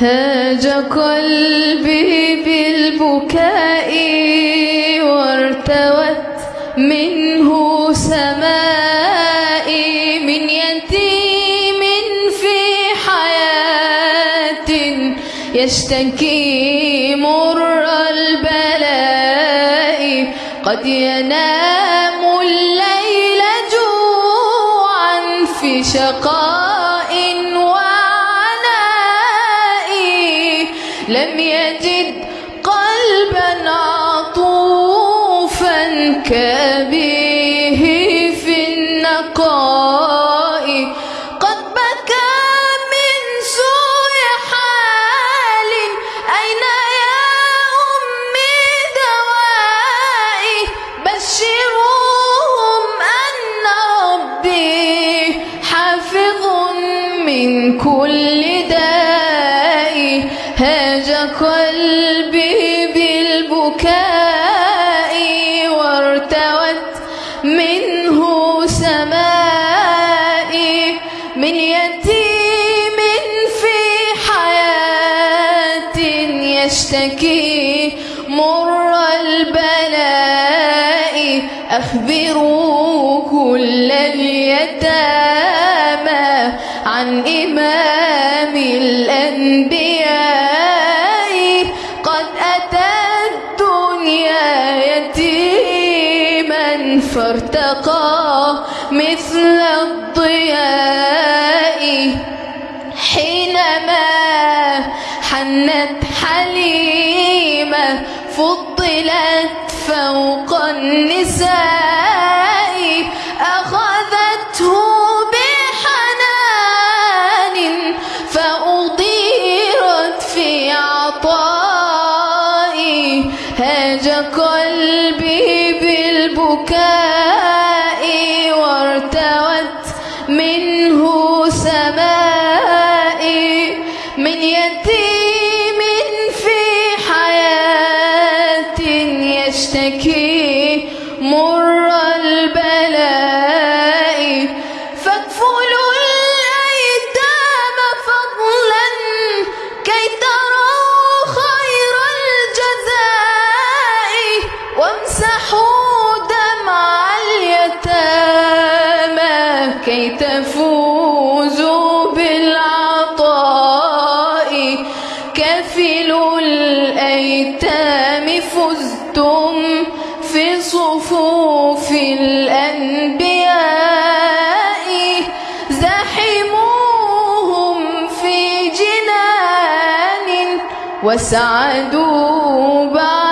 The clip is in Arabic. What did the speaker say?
هاج قلبي بالبكاء وارتوت منه سمائي من يتيم في حياة يشتكي مر البلاء قد ينام الليل جوعا في شقاء لم يجد قلبا عطوفا كأبيه في النقاء. قد بكى من سوء حال. أين يا أمي دوائي؟ بشروهم أن ربي حافظ من كل داء. هاج قلبي بالبكاء وارتوت منه سمائي من يتيم في حياة يشتكي مر البلاء أخبروا كل اليتامى عن إمام الأنبياء فارتقى مثل الضياء. حينما حنت حليمة فضلت فوق النساء. هاج قلبي بالبكاء وارتوت منه سمائي. من يتيم في حياة يشتكي مر البلاء. كي تفوزوا بالعطاء. كفلوا الأيتام فزتم في صفوف الأنبياء. زحموهم في جنان وسعدوا بعد